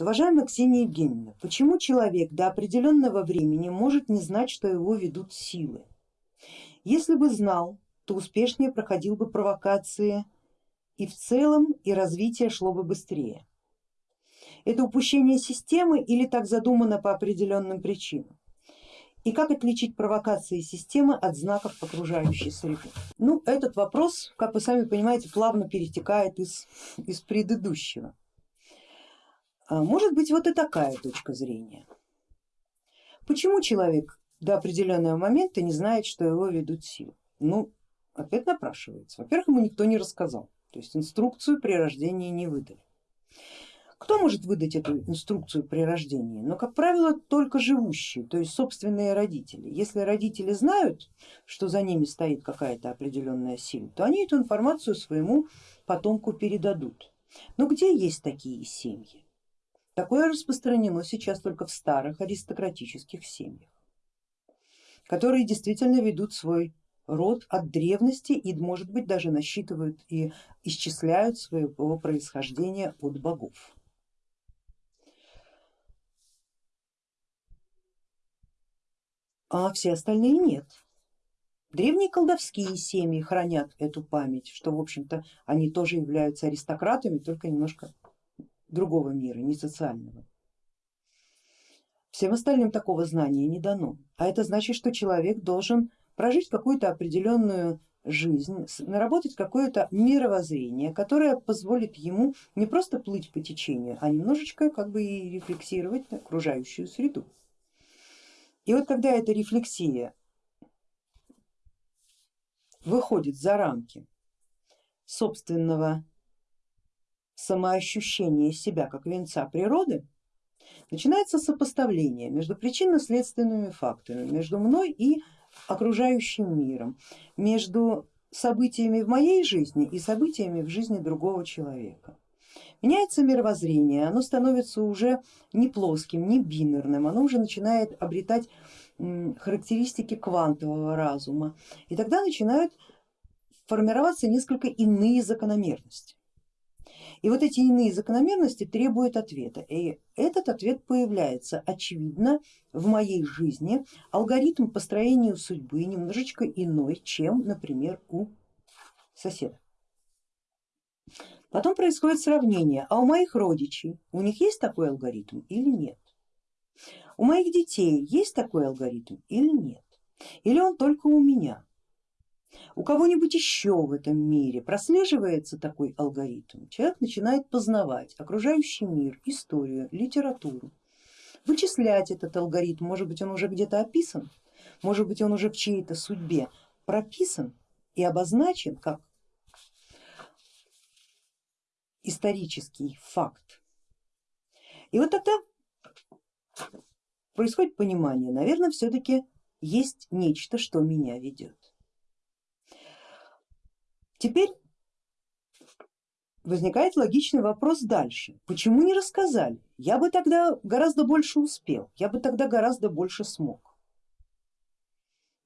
Уважаемая Ксения Евгеньевна, почему человек до определенного времени может не знать, что его ведут силы? Если бы знал, то успешнее проходил бы провокации и в целом и развитие шло бы быстрее. Это упущение системы или так задумано по определенным причинам? И как отличить провокации системы от знаков окружающей среды? Ну, этот вопрос, как вы сами понимаете, плавно перетекает из, из предыдущего. А может быть вот и такая точка зрения. Почему человек до определенного момента не знает, что его ведут силы? Ну, опять напрашивается. Во-первых, ему никто не рассказал, то есть инструкцию при рождении не выдали. Кто может выдать эту инструкцию при рождении? Но, как правило, только живущие, то есть собственные родители. Если родители знают, что за ними стоит какая-то определенная сила, то они эту информацию своему потомку передадут. Но где есть такие семьи? Такое распространено сейчас только в старых аристократических семьях, которые действительно ведут свой род от древности и может быть даже насчитывают и исчисляют своего происхождения от богов. А все остальные нет. Древние колдовские семьи хранят эту память, что в общем-то они тоже являются аристократами, только немножко другого мира, не социального. Всем остальным такого знания не дано, а это значит, что человек должен прожить какую-то определенную жизнь, наработать какое-то мировоззрение, которое позволит ему не просто плыть по течению, а немножечко как бы и рефлексировать на окружающую среду. И вот когда эта рефлексия выходит за рамки собственного самоощущение себя как венца природы, начинается сопоставление между причинно-следственными факторами, между мной и окружающим миром, между событиями в моей жизни и событиями в жизни другого человека. Меняется мировоззрение, оно становится уже не плоским, не бинарным, оно уже начинает обретать характеристики квантового разума и тогда начинают формироваться несколько иные закономерности. И вот эти иные закономерности требуют ответа. И этот ответ появляется очевидно в моей жизни. Алгоритм построения судьбы немножечко иной, чем, например, у соседа. Потом происходит сравнение, а у моих родичей, у них есть такой алгоритм или нет? У моих детей есть такой алгоритм или нет? Или он только у меня? У кого-нибудь еще в этом мире прослеживается такой алгоритм, человек начинает познавать окружающий мир, историю, литературу, вычислять этот алгоритм, может быть он уже где-то описан, может быть он уже в чьей-то судьбе прописан и обозначен как исторический факт. И вот тогда происходит понимание, наверное, все-таки есть нечто, что меня ведет. Теперь возникает логичный вопрос дальше. Почему не рассказали? Я бы тогда гораздо больше успел, я бы тогда гораздо больше смог.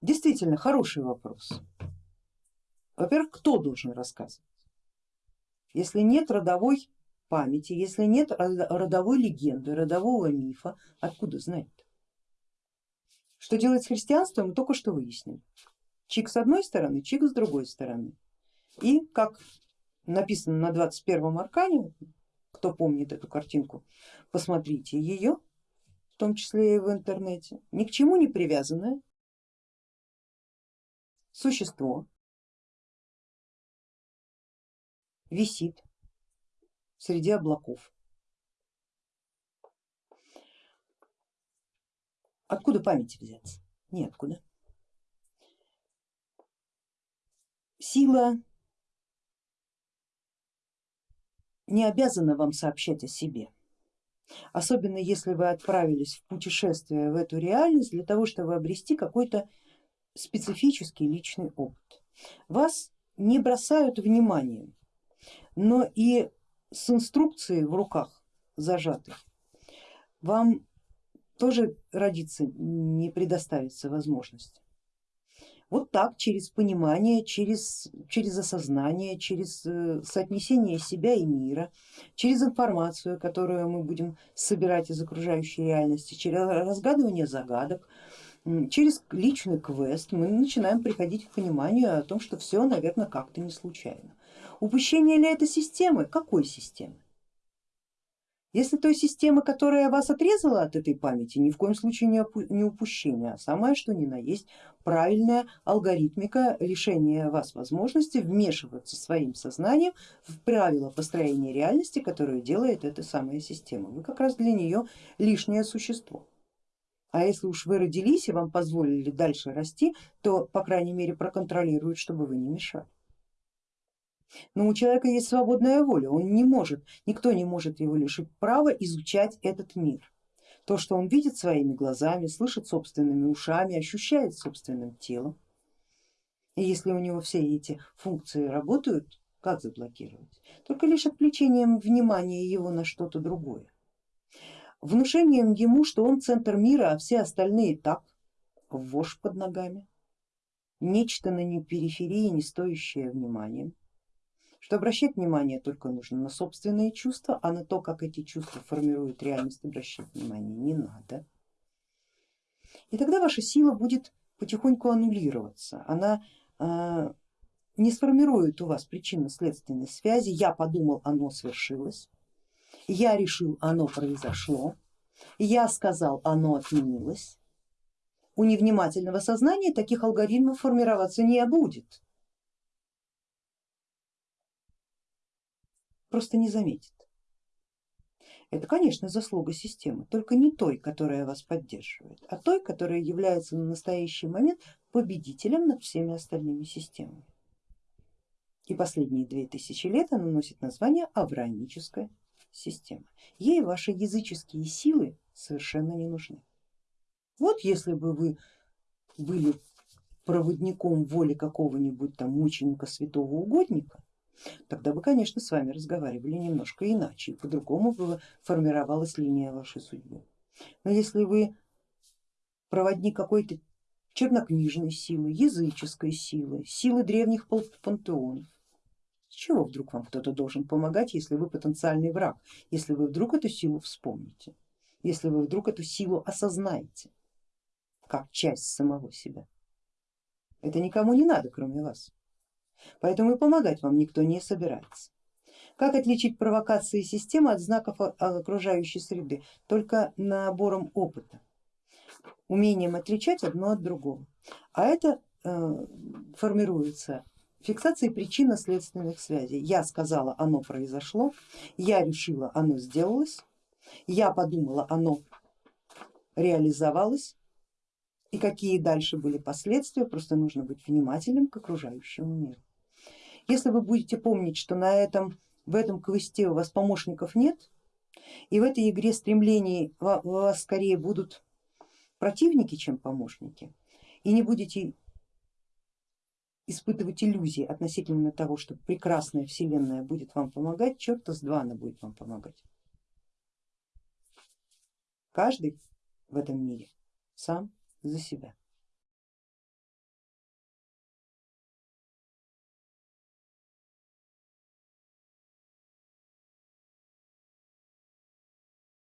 Действительно хороший вопрос. Во-первых, кто должен рассказывать? Если нет родовой памяти, если нет родовой легенды, родового мифа, откуда знать? -то? Что делать с христианством, мы только что выяснили. Чик с одной стороны, чик с другой стороны. И как написано на 21 аркане, кто помнит эту картинку, посмотрите ее, в том числе и в интернете, ни к чему не привязанное существо висит среди облаков. Откуда память взяться? Неоткуда. Сила не обязана вам сообщать о себе. Особенно если вы отправились в путешествие в эту реальность для того, чтобы обрести какой-то специфический личный опыт. Вас не бросают вниманием, но и с инструкцией в руках зажатой вам тоже родиться не предоставится возможности. Вот так, через понимание, через, через осознание, через э, соотнесение себя и мира, через информацию, которую мы будем собирать из окружающей реальности, через разгадывание загадок, через личный квест мы начинаем приходить к пониманию о том, что все, наверное, как-то не случайно. Упущение ли это системы? Какой системы? Если той системы, которая вас отрезала от этой памяти, ни в коем случае не упущение, а самое что ни на есть правильная алгоритмика лишения вас возможности вмешиваться своим сознанием в правила построения реальности, которую делает эта самая система. Вы как раз для нее лишнее существо. А если уж вы родились и вам позволили дальше расти, то по крайней мере проконтролируют, чтобы вы не мешали. Но у человека есть свободная воля, он не может, никто не может его лишить права изучать этот мир. То, что он видит своими глазами, слышит собственными ушами, ощущает собственным телом. И если у него все эти функции работают, как заблокировать? Только лишь отвлечением внимания его на что-то другое. Внушением ему, что он центр мира, а все остальные так, вошь под ногами. Нечто на периферии, не стоящее внимания что обращать внимание только нужно на собственные чувства, а на то, как эти чувства формируют реальность, обращать внимание не надо. И тогда ваша сила будет потихоньку аннулироваться, она э, не сформирует у вас причинно-следственной связи, я подумал, оно свершилось, я решил, оно произошло, я сказал, оно отменилось. У невнимательного сознания таких алгоритмов формироваться не будет. Просто не заметит. Это, конечно, заслуга системы, только не той, которая вас поддерживает, а той, которая является на настоящий момент победителем над всеми остальными системами. И последние две тысячи лет она носит название авраамическая система. Ей ваши языческие силы совершенно не нужны. Вот если бы вы были проводником воли какого-нибудь там мученика, святого угодника, тогда бы, конечно, с вами разговаривали немножко иначе, по-другому бы формировалась линия вашей судьбы. Но если вы проводник какой-то чернокнижной силы, языческой силы, силы древних пантеонов, с чего вдруг вам кто-то должен помогать, если вы потенциальный враг, если вы вдруг эту силу вспомните, если вы вдруг эту силу осознаете как часть самого себя. Это никому не надо, кроме вас поэтому и помогать вам никто не собирается. Как отличить провокации системы от знаков окружающей среды? Только набором опыта, умением отличать одно от другого. А это э, формируется фиксацией причинно-следственных связей. Я сказала, оно произошло, я решила, оно сделалось, я подумала, оно реализовалось, и какие дальше были последствия, просто нужно быть внимательным к окружающему миру. Если вы будете помнить, что на этом, в этом квесте у вас помощников нет, и в этой игре стремлений у вас скорее будут противники, чем помощники, и не будете испытывать иллюзии относительно того, что прекрасная вселенная будет вам помогать, черта с два она будет вам помогать. Каждый в этом мире сам за себя.